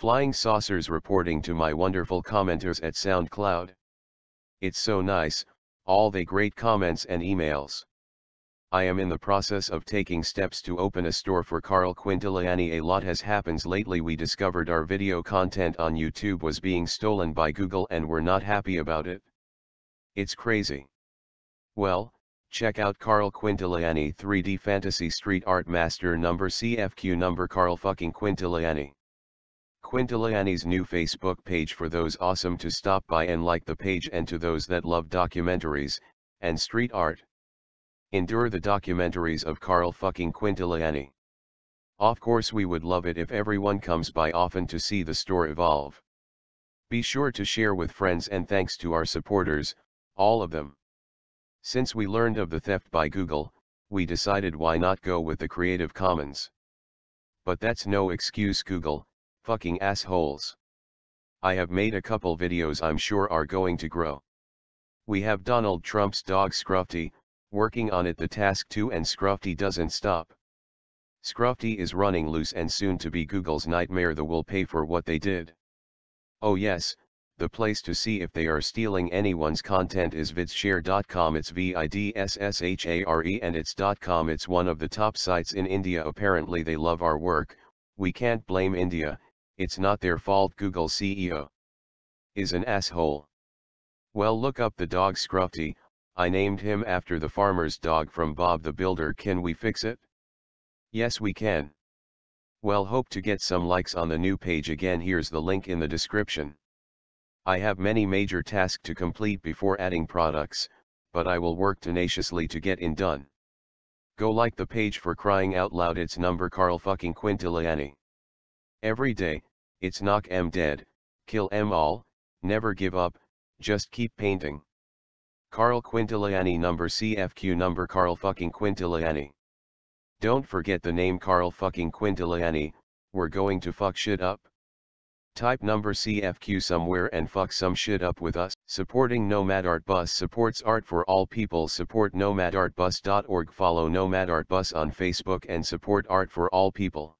Flying saucers reporting to my wonderful commenters at SoundCloud. It's so nice, all the great comments and emails. I am in the process of taking steps to open a store for Carl Quintiliani. A lot has happened lately. We discovered our video content on YouTube was being stolen by Google and we're not happy about it. It's crazy. Well, check out Carl Quintiliani 3D Fantasy Street Art Master number CFQ number Carl fucking Quintiliani. Quintiliani's new Facebook page for those awesome to stop by and like the page and to those that love documentaries, and street art. Endure the documentaries of Carl fucking Quintiliani. Of course we would love it if everyone comes by often to see the store evolve. Be sure to share with friends and thanks to our supporters, all of them. Since we learned of the theft by Google, we decided why not go with the Creative Commons. But that's no excuse Google, fucking assholes. I have made a couple videos I'm sure are going to grow. We have Donald Trump's dog Scruffy, working on it the task too and Scruffy doesn't stop. Scruffy is running loose and soon to be Google's nightmare the will pay for what they did. Oh yes, the place to see if they are stealing anyone's content is vidshare.com it's V-I-D-S-S-H-A-R-E and it's .com it's one of the top sites in India apparently they love our work, we can't blame India, it's not their fault Google CEO is an asshole. Well look up the dog Scruffy, I named him after the farmer's dog from Bob the Builder can we fix it? Yes we can. Well hope to get some likes on the new page again here's the link in the description. I have many major tasks to complete before adding products, but I will work tenaciously to get in done. Go like the page for crying out loud it's number Carl fucking Quintiliani. Every day, it's knock em dead, kill em all, never give up, just keep painting. Carl Quintiliani number CFQ number Carl fucking Quintiliani. Don't forget the name Carl fucking Quintiliani, we're going to fuck shit up. Type number CFQ somewhere and fuck some shit up with us. Supporting Nomad Art Bus supports art for all people. Support nomadartbus.org. Follow Nomad Art Bus on Facebook and support art for all people.